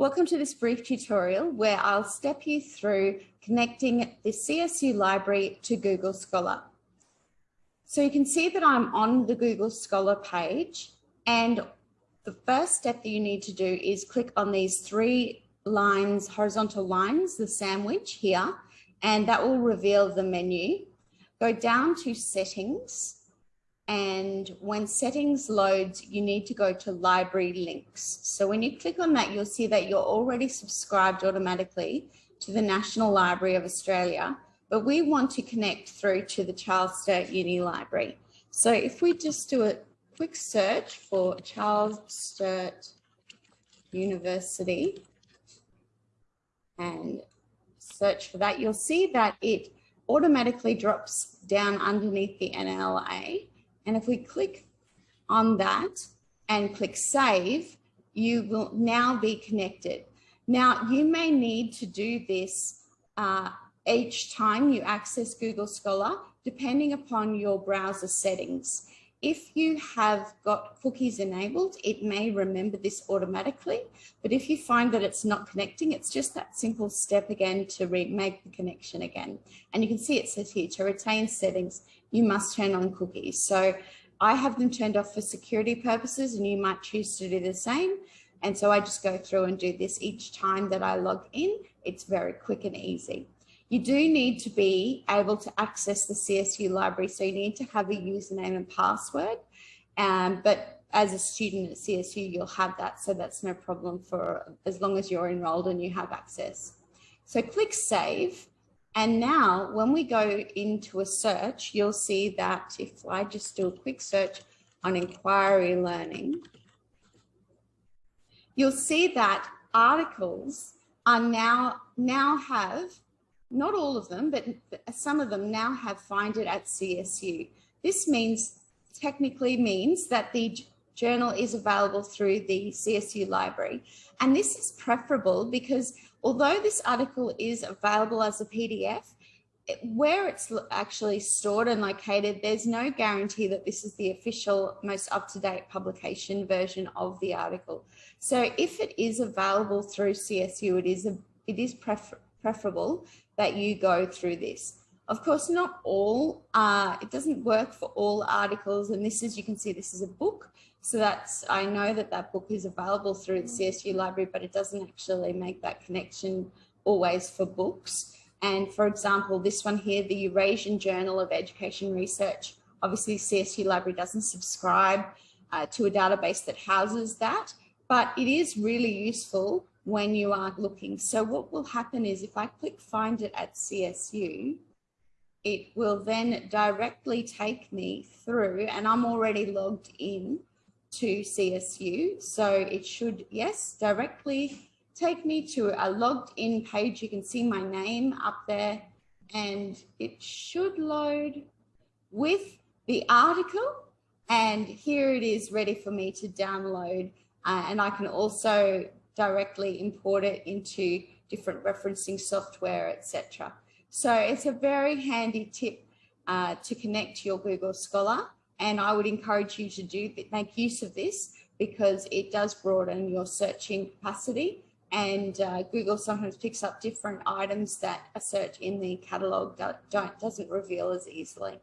Welcome to this brief tutorial where I'll step you through connecting the CSU library to Google Scholar. So you can see that I'm on the Google Scholar page and the first step that you need to do is click on these three lines, horizontal lines, the sandwich here, and that will reveal the menu. Go down to settings and when settings loads, you need to go to library links. So when you click on that, you'll see that you're already subscribed automatically to the National Library of Australia, but we want to connect through to the Charles Sturt Uni Library. So if we just do a quick search for Charles Sturt University and search for that, you'll see that it automatically drops down underneath the NLA and if we click on that and click save, you will now be connected. Now you may need to do this uh, each time you access Google Scholar, depending upon your browser settings. If you have got cookies enabled, it may remember this automatically. But if you find that it's not connecting, it's just that simple step again to make the connection again. And you can see it says here to retain settings, you must turn on cookies. So I have them turned off for security purposes and you might choose to do the same. And so I just go through and do this each time that I log in. It's very quick and easy. You do need to be able to access the CSU library. So you need to have a username and password. Um, but as a student at CSU, you'll have that. So that's no problem for as long as you're enrolled and you have access. So click save. And now when we go into a search, you'll see that if I just do a quick search on inquiry learning, you'll see that articles are now, now have not all of them, but some of them now have find it at CSU. This means technically means that the journal is available through the CSU library. And this is preferable because although this article is available as a PDF, where it's actually stored and located, there's no guarantee that this is the official, most up-to-date publication version of the article. So if it is available through CSU, it is, a, it is prefer preferable that you go through this. Of course, not all, uh, it doesn't work for all articles. And this is, you can see this is a book. So that's, I know that that book is available through the CSU library, but it doesn't actually make that connection always for books. And for example, this one here, the Eurasian Journal of Education Research, obviously CSU library doesn't subscribe uh, to a database that houses that, but it is really useful when you are looking. So what will happen is if I click find it at CSU, it will then directly take me through and I'm already logged in to CSU. So it should, yes, directly take me to a logged in page. You can see my name up there and it should load with the article. And here it is ready for me to download. Uh, and I can also directly import it into different referencing software, etc. So it's a very handy tip uh, to connect to your Google Scholar. And I would encourage you to do make use of this because it does broaden your searching capacity and uh, Google sometimes picks up different items that a search in the catalog don't, doesn't reveal as easily.